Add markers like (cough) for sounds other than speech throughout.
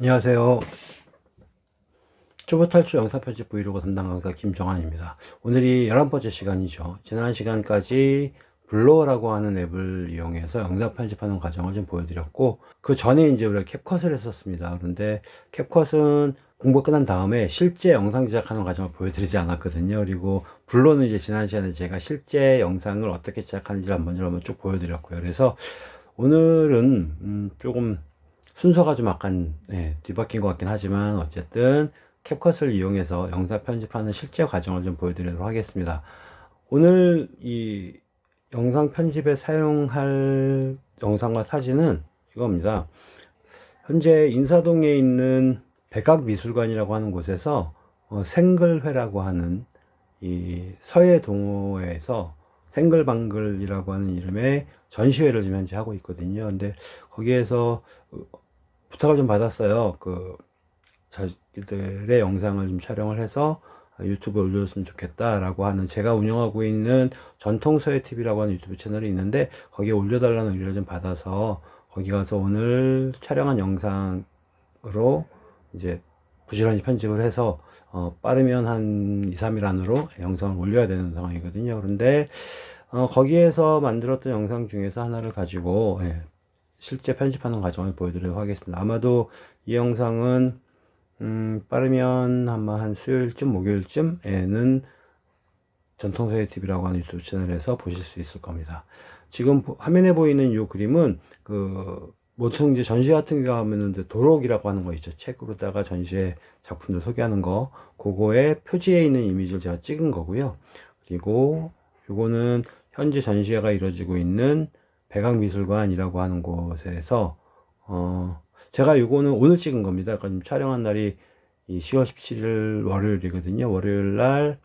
안녕하세요. 초보 탈출 영상 편집 브이로그 담당 강사 김정환입니다. 오늘이 11번째 시간이죠. 지난 시간까지 블로어라고 하는 앱을 이용해서 영상 편집하는 과정을 좀 보여드렸고 그 전에 이제 우리가 캡컷을 했었습니다. 그런데 캡컷은 공부 끝난 다음에 실제 영상 제작하는 과정을 보여드리지 않았거든요. 그리고 블로는 이제 지난 시간에 제가 실제 영상을 어떻게 제작하는지를 한번 쭉 보여드렸고요. 그래서 오늘은 음 조금 순서가 좀 약간 네, 뒤바뀐 것 같긴 하지만 어쨌든 캡컷을 이용해서 영상 편집하는 실제 과정을 좀 보여드리도록 하겠습니다. 오늘 이 영상 편집에 사용할 영상과 사진은 이겁니다. 현재 인사동에 있는 백악미술관이라고 하는 곳에서 어, 생글회라고 하는 이 서해 동호회에서 생글방글이라고 하는 이름의 전시회를 지금 현재 하고 있거든요. 근데 거기에서 부탁을 좀 받았어요. 그 자기들의 영상을 좀 촬영을 해서 유튜브에 올려줬으면 좋겠다라고 하는 제가 운영하고 있는 전통서예TV라고 하는 유튜브 채널이 있는데 거기에 올려달라는 의뢰를 좀 받아서 거기 가서 오늘 촬영한 영상으로 이제 부지런히 편집을 해서 어, 빠르면 한 2, 3일 안으로 영상을 올려야 되는 상황이거든요. 그런데 어, 거기에서 만들었던 영상 중에서 하나를 가지고 예, 실제 편집하는 과정을 보여드리도록 하겠습니다. 아마도 이 영상은 음, 빠르면 아마 한 수요일쯤 목요일쯤에는 전통서예 TV라고 하는 유튜브 채널에서 보실 수 있을 겁니다. 지금 화면에 보이는 이 그림은 그 보통 이제 전시 같은 경우 하면은 도록이라고 하는 거 있죠. 책으로다가 전시회 작품들 소개하는 거. 그거에 표지에 있는 이미지를 제가 찍은 거고요. 그리고 요거는 현재 전시회가 이루어지고 있는 백악미술관이라고 하는 곳에서 어 제가 요거는 오늘 찍은 겁니다. 그러니까 촬영한 날이 이 10월 17일 월요일이거든요. 월요일 날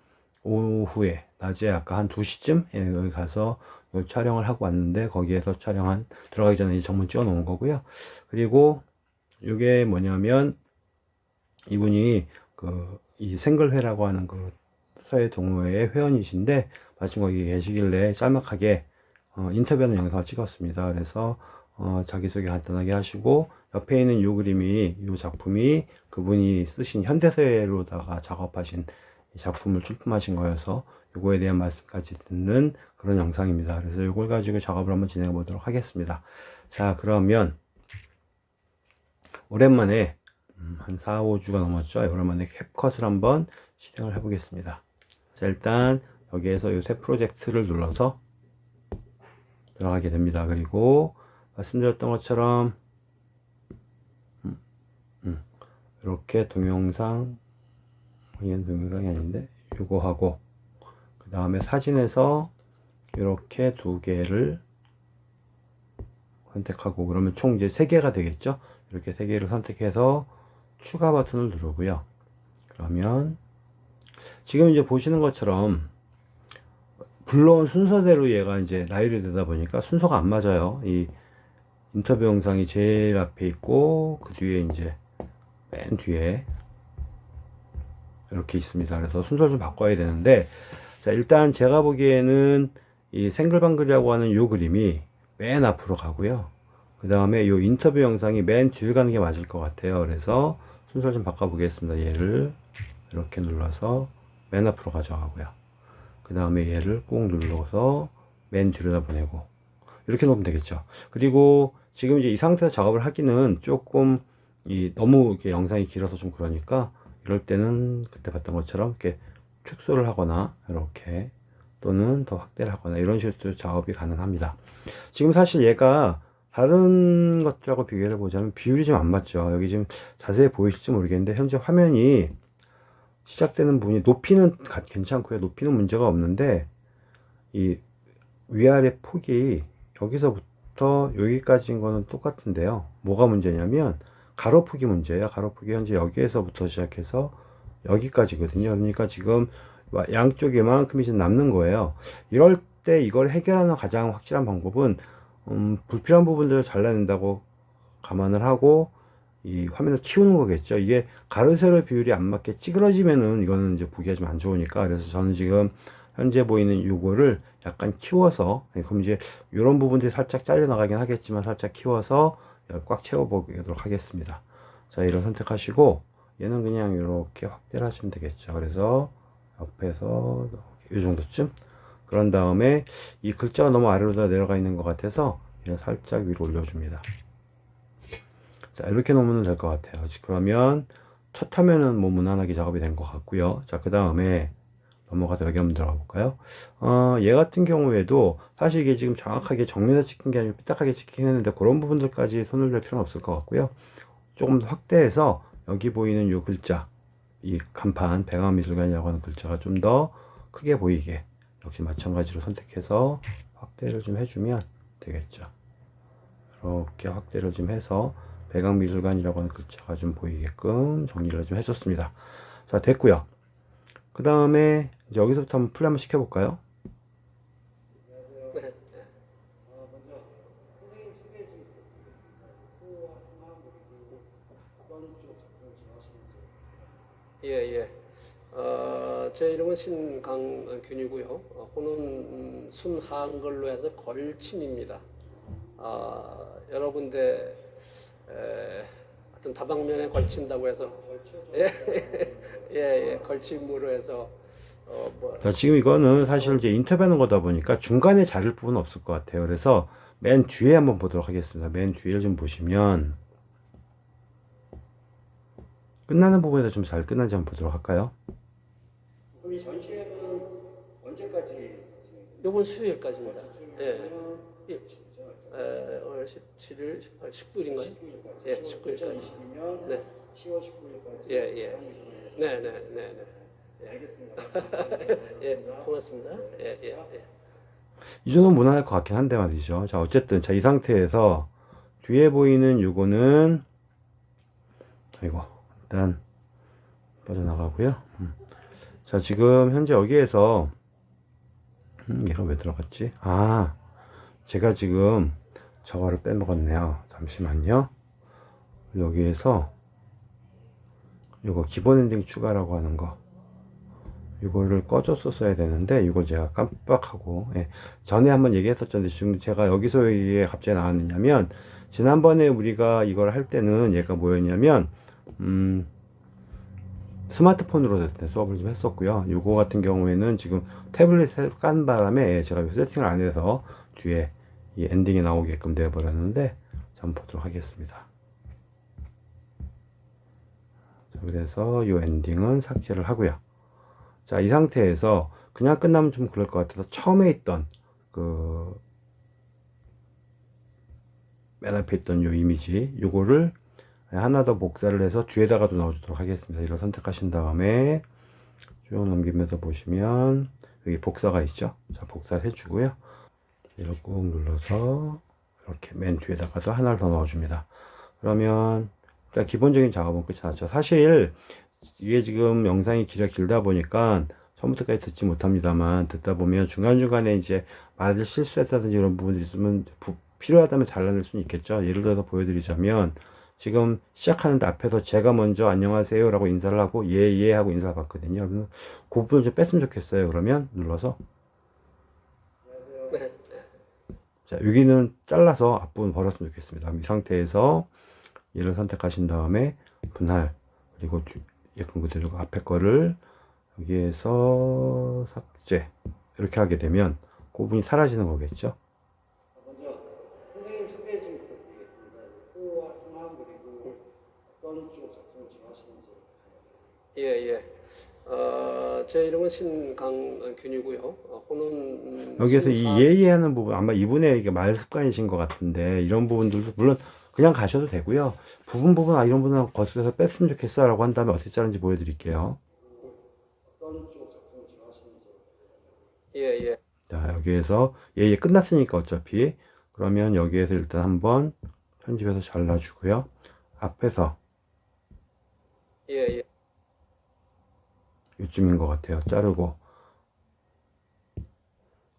오후에 낮에 아까 한 2시쯤 예, 여기 가서 촬영을 하고 왔는데 거기에서 촬영한 들어가기 전에 정문 찍어 놓은 거고요. 그리고 이게 뭐냐면 이분이 그 이 생글회라고 하는 그 서해 동호회의 회원이신데 마침 거기 계시길래 짤막하게 어, 인터뷰하는 영상을 찍었습니다. 그래서 어, 자기소개 간단하게 하시고 옆에 있는 이 그림이 이 작품이 그분이 쓰신 현대서예로다가 작업하신 작품을 출품하신 거여서 이거에 대한 말씀까지 듣는 그런 영상입니다. 그래서 이걸 가지고 작업을 한번 진행해 보도록 하겠습니다. 자 그러면 오랜만에 음, 한 4, 5주가 넘었죠. 오랜만에 캡컷을 한번 실행을 해 보겠습니다. 자 일단 여기에서 이새 프로젝트를 눌러서 들어가게 됩니다. 그리고 말씀드렸던 것처럼 음, 음, 이렇게 동영상 이건 동영상이 아닌데 이거 하고 그 다음에 사진에서 이렇게 두 개를 선택하고 그러면 총 이제 세 개가 되겠죠 이렇게 세 개를 선택해서 추가 버튼을 누르고요 그러면 지금 이제 보시는 것처럼 불러온 순서대로 얘가 이제 나열이 되다 보니까 순서가 안 맞아요. 이 인터뷰 영상이 제일 앞에 있고 그 뒤에 이제 맨 뒤에 이렇게 있습니다. 그래서 순서를 좀 바꿔야 되는데 자 일단 제가 보기에는 이 생글방글이라고 하는 요 그림이 맨 앞으로 가고요. 그 다음에 요 인터뷰 영상이 맨 뒤에 가는 게 맞을 것 같아요. 그래서 순서를 좀 바꿔 보겠습니다. 얘를 이렇게 눌러서 맨 앞으로 가져가고요. 그 다음에 얘를 꾹 눌러서 맨 뒤로다 보내고 이렇게 놓으면 되겠죠. 그리고 지금 이제 이 상태에서 작업을 하기는 조금 이 너무 이렇게 영상이 길어서 좀 그러니까 이럴 때는 그때 봤던 것처럼 이렇게 축소를 하거나 이렇게 또는 더 확대를 하거나 이런 식으로 작업이 가능합니다. 지금 사실 얘가 다른 것들하고 비교해 보자면 비율이 좀 안 맞죠. 여기 지금 자세히 보이실지 모르겠는데 현재 화면이 시작되는 부분이 높이는 괜찮고요. 높이는 문제가 없는데 이 위아래 폭이 여기서부터 여기까지인 거는 똑같은데요. 뭐가 문제냐면 가로폭이 문제예요. 가로폭이 현재 여기에서부터 시작해서 여기까지거든요. 그러니까 지금 양쪽에 만큼이 좀 남는 거예요. 이럴 때 이걸 해결하는 가장 확실한 방법은 음, 불필요한 부분들을 잘라낸다고 감안을 하고 이 화면을 키우는 거겠죠. 이게 가로 세로 비율이 안 맞게 찌그러지면은 이거는 이제 보기가 좀 안 좋으니까 그래서 저는 지금 현재 보이는 요거를 약간 키워서 예, 그럼 이제 이런 부분들이 살짝 잘려 나가긴 하겠지만 살짝 키워서 꽉 채워 보도록 하겠습니다. 자, 이런 선택하시고 얘는 그냥 이렇게 확대를 하시면 되겠죠. 그래서 옆에서 이 정도쯤 그런 다음에 이 글자가 너무 아래로 다 내려가 있는 것 같아서 얘를 살짝 위로 올려줍니다. 자, 이렇게 놓으면 될 것 같아요. 그러면 첫 화면은 뭐 무난하게 작업이 된 것 같고요. 자, 그 다음에 넘어가서 여기 한번 들어가 볼까요? 어, 얘 같은 경우에도 사실 이게 지금 정확하게 정면에서 찍힌 게 아니고 삐딱하게 찍힌 했는데 그런 부분들까지 손을 댈 필요는 없을 것 같고요. 조금 더 확대해서 여기 보이는 이 글자, 이 간판, 배강미술관이라고 하는 글자가 좀 더 크게 보이게 역시 마찬가지로 선택해서 확대를 좀 해주면 되겠죠. 이렇게 확대를 좀 해서 배강미술관이라고 하는 글자가 좀 보이게끔 정리를 좀 해줬습니다. 자, 됐고요. 그 다음에 이제 여기서부터 한번 플레이 한번 시켜볼까요? 예, 예. 어, 제 이름은 신강균이고요. 어, 호는 음, 순한글로 해서 걸침입니다. 아, 여러 군데 에, 어떤 다방면에 걸친다고 해서 예, 예, 예, 걸침으로 해서 어, 뭐, 자, 지금 이거는 사실 이제 인터뷰하는 거다 보니까 중간에 자를 부분은 없을 것 같아요. 그래서 맨 뒤에 한번 보도록 하겠습니다. 맨 뒤를 좀 보시면 끝나는 부분에서 좀 잘 끝난지 한번 보도록 할까요? 그럼 이 전시회는 언제까지? 이번 수요일까지입니다. 예. 예. 에, 오늘 17일, 18, 19일인가요? 예, 19일까지. 2022년 네, 10월 19일까지. 예, 예. 네, 네, 네, 네. 알겠습니다. (laughs) 예, 고맙습니다. 예, 예, 예. 이 정도는 무난할 것 같긴 한데 말이죠. 자, 어쨌든 자, 이 상태에서 뒤에 보이는 요거는 아이고, 일단 빠져나가고요. 음. 자, 지금 현재 여기에서 음, 얘가 왜 들어갔지? 아, 제가 지금 저거를 빼먹었네요. 잠시만요. 여기에서 요거 기본 엔딩 추가라고 하는 거 이거를 꺼줬었어야 되는데 이걸 제가 깜빡하고 예. 전에 한번 얘기했었는데 지금 제가 여기서 이게 갑자기 나왔느냐면 지난번에 우리가 이걸 할 때는 얘가 뭐였냐면 음 스마트폰으로 수업을 좀 했었고요 이거 같은 경우에는 지금 태블릿에 깐 바람에 예, 제가 세팅을 안 해서 뒤에 이 엔딩이 나오게끔 되어 버렸는데 한번 보도록 하겠습니다 자, 그래서 이 엔딩은 삭제를 하고요 자, 이 상태에서 그냥 끝나면 좀 그럴 것 같아서 처음에 있던 그 맨 앞에 있던 요 이미지 요거를 하나 더 복사를 해서 뒤에다가도 넣어주도록 하겠습니다. 이걸 선택하신 다음에 쭉 넘기면서 보시면 여기 복사가 있죠. 자, 복사를 해주고요. 이렇게 꾹 눌러서 이렇게 맨 뒤에다가도 하나를 더 넣어줍니다. 그러면 일단 기본적인 작업은 끝이 났죠. 사실 이게 지금 영상이 길어 길다 보니까 처음부터까지 듣지 못합니다만 듣다 보면 중간중간에 이제 말을 실수했다든지 이런 부분이 있으면 부- 필요하다면 잘라낼 수는 있겠죠. 예를 들어서 보여드리자면 지금 시작하는데 앞에서 제가 먼저 안녕하세요 라고 인사를 하고 예예 하고 인사를 받거든요. 그래서 그 부분을 좀 뺐으면 좋겠어요. 그러면 눌러서 네, 자 여기는 잘라서 앞부분 버렸으면 좋겠습니다. 이 상태에서 얘를 선택하신 다음에 분할 그리고 뒤- 예쁜 그대로 앞에 거를 여기에서 삭제 이렇게 하게 되면 그 부분이 사라지는 거겠죠. 좋아하시는지. 예, 예. 어, 제 이름은 신강균이고요. 어, 호는 음, 여기에서 이 순한- 예예 하는 부분 아마 이분의 이게 말 습관이신 것 같은데 이런 부분들도 물론 그냥 가셔도 되고요. 부분 부분 아 이런 부분은 거슬려서 뺐으면 좋겠어 라고 한 다음에 어떻게 자르는지 보여드릴게요. 좋아하시는지. 예, 예. 자 여기에서 예예 끝났으니까 어차피 그러면 여기에서 일단 한번 편집해서 잘라주고요. 앞에서 예, 예. 요쯤인 것 같아요. 자르고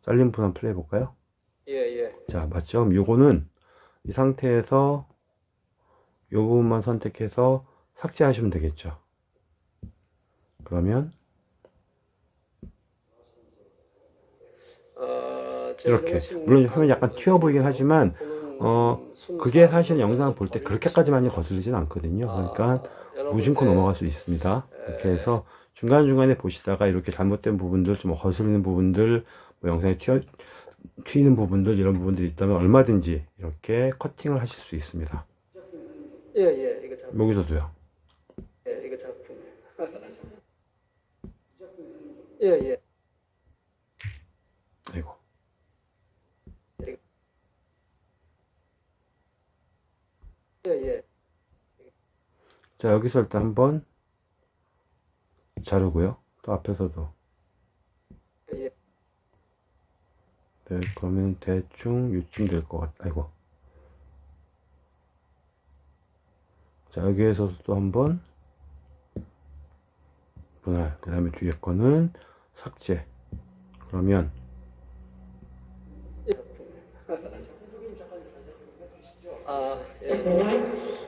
잘린 부분 플레이 해볼까요? 예, 예. 자 맞죠? 요거는 이 상태에서 요 부분만 선택해서 삭제하시면 되겠죠. 그러면 어, 제 이렇게 물론 화면 약간 튀어 보이긴 하지만 어, 순- 그게 사실 영상 볼때 그렇게까지 많이 거슬리진 않거든요. 그러니까 아, 무심코 네. 넘어갈 수 있습니다. 이렇게 해서 중간중간에 보시다가 이렇게 잘못된 부분들, 좀 거슬리는 부분들, 뭐 영상에 튀어, 튀는 부분들, 이런 부분들이 있다면 얼마든지 이렇게 커팅을 하실 수 있습니다. 예, 예, 이거 작품. 여기서도요. 예, 이거 작품. 예, 예. 아이고. 예, 예. 자, 여기서 일단 한번 자르고요. 또 앞에서도. 예. 네, 그러면 대충 요쯤 될 것 같, 아이고. 자, 여기에서도 또 한번 분할. 그 다음에 뒤에 거는 삭제. 그러면 아, 예.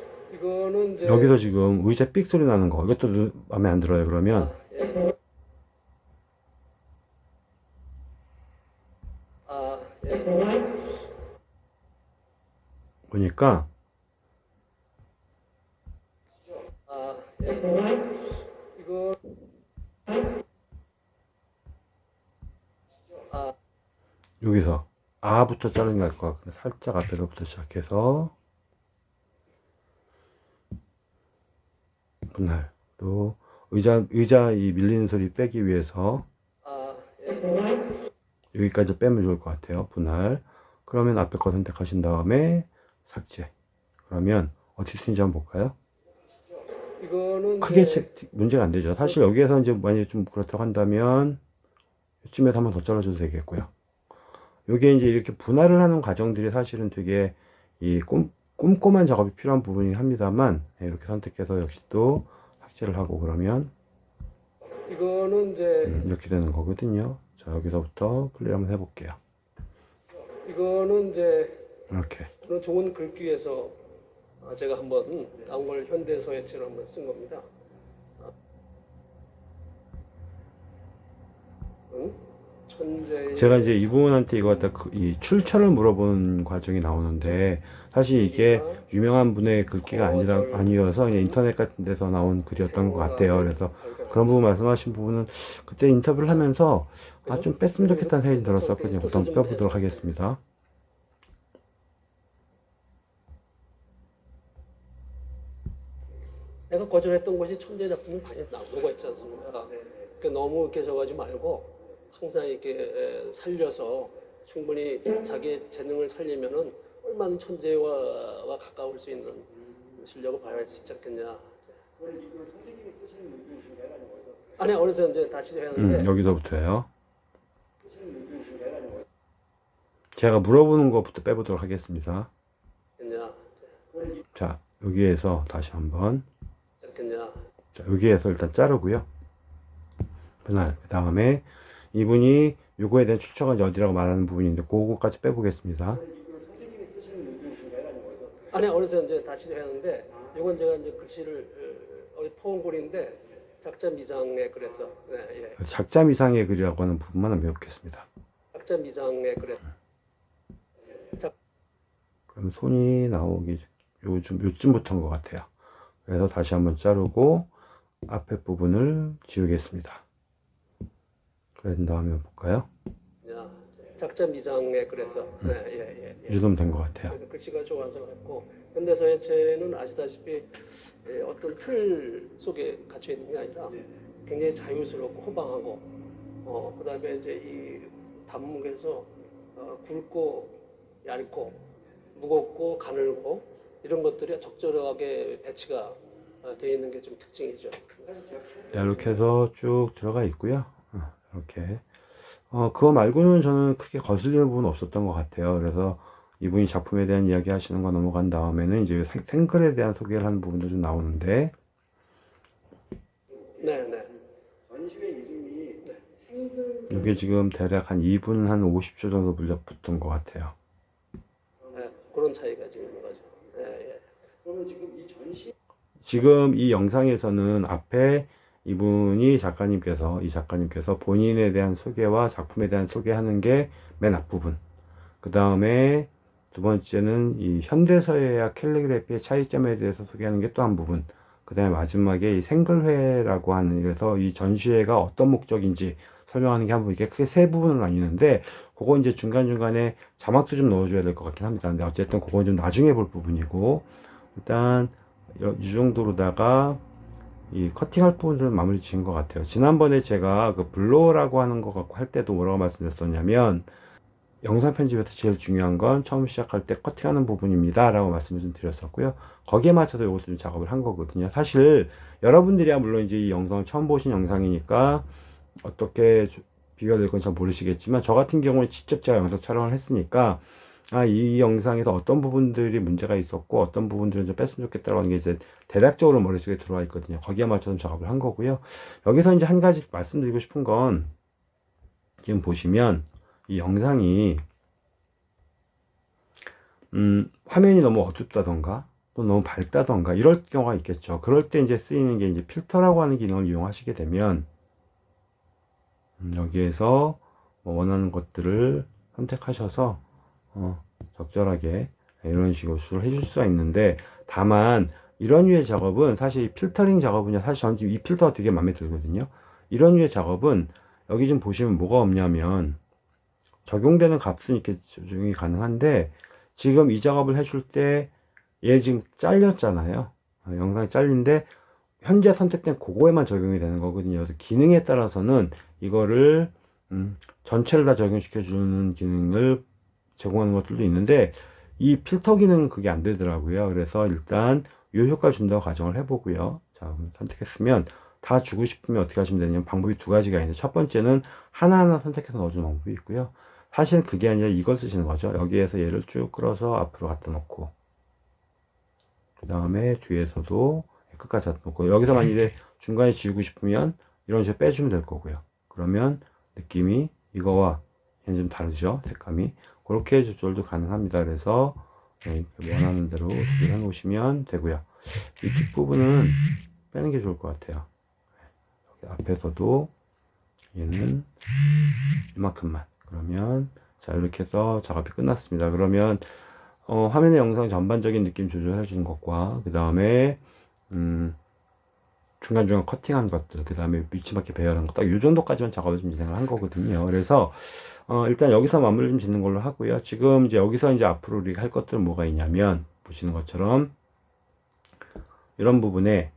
이제 여기서 지금 의자 삑 소리 나는 거. 이것도 눈- 마음에 안 들어요. 그러면 아, 예. 아, 예. 보니까 아, 예. 이거 아, 여기서 아부터 자르는 게 나을 것 같은데 살짝 앞에서부터 시작해서 분할 또 의자 의자 이 밀리는 소리 빼기 위해서 아, 예. 여기까지 빼면 좋을 것 같아요 분할. 그러면 앞에 거 선택하신 다음에 삭제. 그러면 어떻게 쓰는지 한번 볼까요? 크게 체- 문제가 안 되죠. 사실 여기에서 이제 만약에 좀 그렇다고 한다면 이쯤에서 한번 더 잘라줘도 되겠고요. 요게 이제 이렇게 분할을 하는 과정들이 사실은 되게 이 꼼, 꼼꼼한 작업이 필요한 부분이 합니다만 예, 이렇게 선택해서 역시 또 삭제를 하고 그러면 이거는 이제 음, 이렇게 되는 거거든요. 자 여기서부터 플레이 한번 해볼게요. 이거는 이제 이렇게. 그런 좋은 글귀에서 아, 제가 한번 나온 걸 현대서예체로 한번 쓴 겁니다. 제가 이제 이분한테 이거 갖다 그- 이 출처를 물어본 과정이 나오는데 사실 이게 유명한 분의 글귀가 아니라 아니어서 그냥 인터넷 같은 데서 나온 글이었던 것 같아요. 그래서 그런 부분 말씀하신 부분은 그때 인터뷰를 하면서 아 좀 뺐으면 좋겠다는 생각이 들었었거든요. 우선 빼보도록 하겠습니다. 내가 거절했던 것이 천재 작품이 많이 나오고 있지 않습니까? 그 너무 이렇게 저거하지 말고 항상 이렇게 에, 살려서 충분히 자기 재능을 살리면은 얼마나 천재와 와 가까울 수 있는 실력을 발휘할 수 있지 않겠냐. 어디서 아니 어느새 이제 다시 하는데 음, 어디서 제가 물어보는 것부터 빼보도록 하겠습니다. 자 여기에서 다시 한번. 자, 여기에서 일단 자르고요. 분할. 그 다음에 이분이 요거에 대한 이제 어디라고 말하는 부분인데 그거까지 빼보겠습니다. 이걸 선생님이 쓰시는 의견이신가요? 아니 어느새 이제 다시 하는데 이건 제가 이제 글씨를 어, 어디 포옹글인데 작자 미상에 그래서 네, 예. 작자 미상의 글이라고 하는 부분만 배우겠습니다. 작자 미상에 그래. 그럼 손이 나오기 요즘 요쯤부터인 것 같아요. 그래서 다시 한번 자르고 앞에 부분을 지우겠습니다. 그런 다음에 볼까요? 야, 작자 미상에 그래서 네, 예, 예, 예. 이 정도면 된 것 같아요. 그래서 글씨가 좋아서 했고 현대서예체는 아시다시피 예, 어떤 틀 속에 갇혀 있는 게 아니라 굉장히 자유스럽고 호방하고 어, 그다음에 이제 이 단목에서 어, 굵고 얇고 무겁고 가늘고 이런 것들이 적절하게 배치가 어, 되어 있는 게 좀 특징이죠. 자, 이렇게 해서 쭉 들어가 있고요. 어, 이렇게. 어, 그거 말고는 저는 크게 거슬리는 부분은 없었던 것 같아요. 그래서 이분이 작품에 대한 이야기 하시는 거 넘어간 다음에는 이제 생- 생글에 대한 소개를 하는 부분도 좀 나오는데, 네, 네. 전시회 이름이 생글 이게 지금 대략 한 2분 한 50초 정도 물려붙은 것 같아요. 네, 그런 차이가 지금 있는 거죠. 예, 예. 그러면 지금 이 전시 지금 이 영상에서는 앞에 이분이 작가님께서, 이 작가님께서 본인에 대한 소개와 작품에 대한 소개하는 게 맨 앞부분. 그 다음에 두 번째는 이 현대서예와 캘리그래피의 차이점에 대해서 소개하는 게 또 한 부분. 그 다음에 마지막에 이 생글회라고 하는, 그래서 이 전시회가 어떤 목적인지 설명하는 게한 부분, 이게 크게 세 부분은 아니는데, 그거 이제 중간중간에 자막도 좀 넣어줘야 될 것 같긴 합니다. 근데 어쨌든 그건 좀 나중에 볼 부분이고, 일단, 여- 이 정도로다가, 이 커팅할 부분들은 마무리 지은 것 같아요. 지난번에 제가 그 블로어라고 하는 거 갖고 할 때도 뭐라고 말씀드렸었냐면, 영상 편집에서 제일 중요한 건 처음 시작할 때 커팅하는 부분입니다. 라고 말씀을 좀 드렸었고요. 거기에 맞춰서 이것도 좀 작업을 한 거거든요. 사실 여러분들이야 물론 이제 이 영상을 처음 보신 영상이니까 어떻게 조- 비교가 될 건지 잘 모르시겠지만 저 같은 경우는 직접 제가 영상 촬영을 했으니까 아, 이 영상에서 어떤 부분들이 문제가 있었고 어떤 부분들은 좀 뺐으면 좋겠다라고 하는 게 이제 대략적으로 머릿속에 들어와 있거든요. 거기에 맞춰서 작업을 한 거고요. 여기서 이제 한 가지 말씀드리고 싶은 건 지금 보시면 이 영상이 음, 화면이 너무 어둡다던가 또 너무 밝다던가 이럴 경우가 있겠죠. 그럴 때 이제 쓰이는 게 이제 필터라고 하는 기능을 이용하시게 되면 음, 여기에서 뭐 원하는 것들을 선택하셔서 어, 적절하게 이런 식으로 수를 해줄 수가 있는데 다만 이런 류의 작업은 사실 필터링 작업은요. 사실 저는 지금 이 필터가 되게 마음에 들거든요. 이런 류의 작업은 여기 좀 보시면 뭐가 없냐면 적용되는 값은 이렇게 적용이 가능한데 지금 이 작업을 해줄 때 얘 지금 잘렸잖아요. 어, 영상이 잘린데 현재 선택된 그거에만 적용이 되는 거거든요. 그래서 기능에 따라서는 이거를 음, 전체를 다 적용시켜 주는 기능을 제공하는 것들도 있는데 이 필터 기능은 그게 안 되더라고요. 그래서 일단 이 효과를 준다고 가정을 해보고요. 자 선택했으면 다 주고 싶으면 어떻게 하시면 되냐면 방법이 두 가지가 있는데 첫 번째는 하나하나 선택해서 넣어주는 방법이 있고요. 사실은 그게 아니라 이걸 쓰시는 거죠. 여기에서 얘를 쭉 끌어서 앞으로 갖다 놓고 그 다음에 뒤에서도 끝까지 갖다 놓고 여기서 만약에 중간에 지우고 싶으면 이런 식으로 빼주면 될 거고요. 그러면 느낌이 이거와 얘는 좀 다르죠? 색감이? 그렇게 조절도 가능합니다. 그래서 네, 원하는 대로 조절해 놓으시면 되고요. 이 뒷부분은 빼는 게 좋을 것 같아요. 여기 앞에서도 얘는 이만큼만. 그러면 자 이렇게 해서 작업이 끝났습니다. 그러면 어, 화면의 영상 전반적인 느낌 조절해 주는 것과 그 다음에 음, 중간중간 커팅한 것들 그 다음에 위치맞게 배열한 것딱 이 정도까지만 작업을 좀 진행을 한 거거든요. 그래서 어, 일단 여기서 마무리 좀 짓는 걸로 하고요. 지금 이제 여기서 이제 앞으로 우리가 할 것들은 뭐가 있냐면 보시는 것처럼 이런 부분에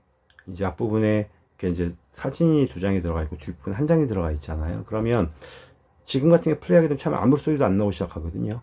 이제 앞부분에 이렇게 이제 사진이 두 장이 들어가 있고 뒷부분 한 장이 들어가 있잖아요. 그러면 지금 같은 게 플레이하게 되면 참 아무 소리도 안 나오기 시작하거든요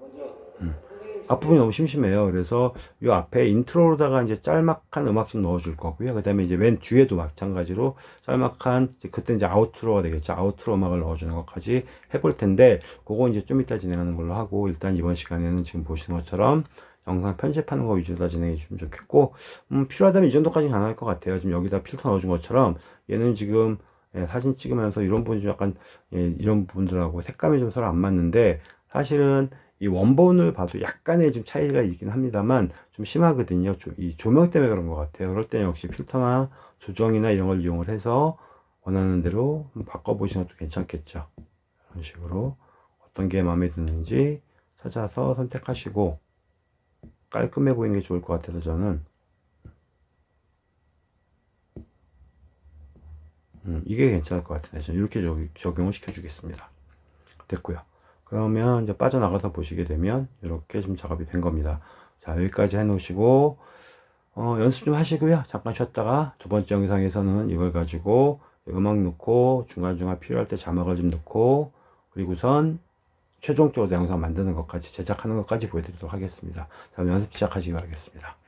먼저 음. 선생님 앞부분이 너무 심심해요. 그래서 이 앞에 intro로다가 이제 짤막한 음악 좀 넣어줄 거고요. 그 다음에 이제 맨 뒤에도 마찬가지로 짤막한, 이제 그때 이제 outro가 되겠죠. outro 음악을 넣어주는 것까지 해볼 텐데, 그거 이제 좀 이따 진행하는 걸로 하고, 일단 이번 시간에는 지금 보시는 것처럼 영상 편집하는 거 위주로 다 진행해 주면 좋겠고, 음, 필요하다면 이 정도까지 가능할 것 같아요. 지금 여기다 필터 넣어준 것처럼, 얘는 지금 예, 사진 찍으면서 이런 부분이 좀 약간, 예, 이런 부분들하고 색감이 좀 서로 안 맞는데, 사실은 이 원본을 봐도 약간의 좀 차이가 있긴 합니다만 좀 심하거든요. 조- 이 조명 때문에 그런 것 같아요. 그럴 때는 역시 필터나 조정이나 이런 걸 이용을 해서 원하는 대로 바꿔보시는 것도 괜찮겠죠. 이런 식으로 어떤 게 마음에 드는지 찾아서 선택하시고 깔끔해 보이는 게 좋을 것 같아서 저는 음, 이게 괜찮을 것 같은데 저는 이렇게 적- 적용을 시켜주겠습니다. 됐고요. 그러면 이제 빠져나가서 보시게 되면 이렇게 좀 작업이 된 겁니다. 자 여기까지 해 놓으시고 어, 연습 좀 하시고요. 잠깐 쉬었다가 두 번째 영상에서는 이걸 가지고 음악 넣고 중간중간 필요할 때 자막을 좀 넣고 그리고선 최종적으로 영상 만드는 것까지 제작하는 것까지 보여드리도록 하겠습니다. 자 연습 시작하시기 바라겠습니다.